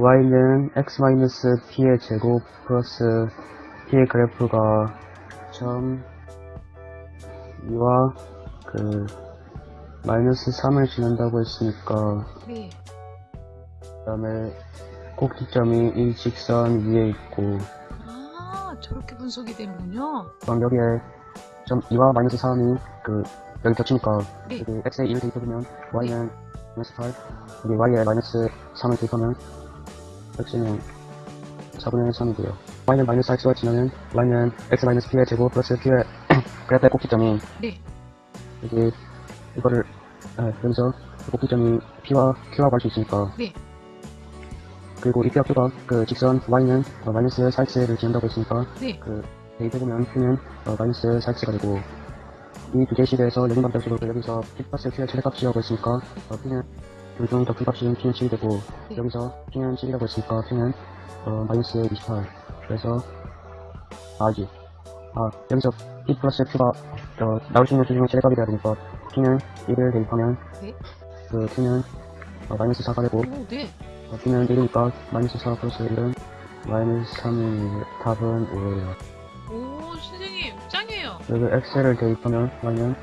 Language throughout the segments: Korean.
y는 x-p의 제곱 플러스 p의 그래프가 점 2와 그 마이너스 3을 지난다고 했으니까 네. 그 다음에 꼭지점이 이 직선 위에 있고 아, 저렇게 분석이 되는군요. 그럼 여기에 점 2와 마이너스 3이 그 여기 겹치니까 네. 여기 x에 1을 대입해보면 y는 마이너스 8 여기 y에 마이너스 3을 대입하면 x는 4분의 3이 돼요 y는 마이너스 x와 지나면 y는 x 마이너스 p의 제곱 플러스 p의 그래프의 꼭지점이 네. 여기 이거를 아, 여기서 그 꼭지점이 p와 q라고 할 수 있으니까 네. 그리고 이 p와 q가 그 직선 y는 어, 마이너스 4x를 지난다고 했으니까 네. 그 대입해보면 q는 어, 마이너스 4x가 되고 이 두 개의 연립 방정식으로 여기서 p 플러스 q의 최대값이라고 했으니까 어, p는 둘중 더큰 값인 p는 7이 되고 네. 여기서 p는 7이라고 했으니까 p는 어, 마이너스 28 그래서 아지 아 여기서 p 플러스 q가 어, 나올 수 있는 두 중에 최대값이 돼야 되니까 p는 1을 대입하면 네. 그 q는 어, 마이너스 4가 되고 오, 네. 어, p는 1이니까 마이너스 4 플러스 1은 마이너스 3이 답은 5예요 오, 선생님, 짱이에요. 여기 x를 대입하면 y는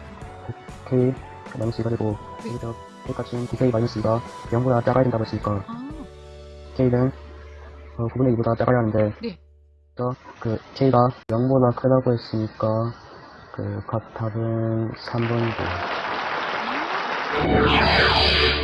k 마이너스 2가 되고 네. 여기서 k값은 2k 마이너스 2가 0보다 작아야 된다고 했으니까 아, k는 어, 9분의 2보다 작아야 하는데 네. 그 k가 0보다 크다고 했으니까 그값 답은 3번이고 아.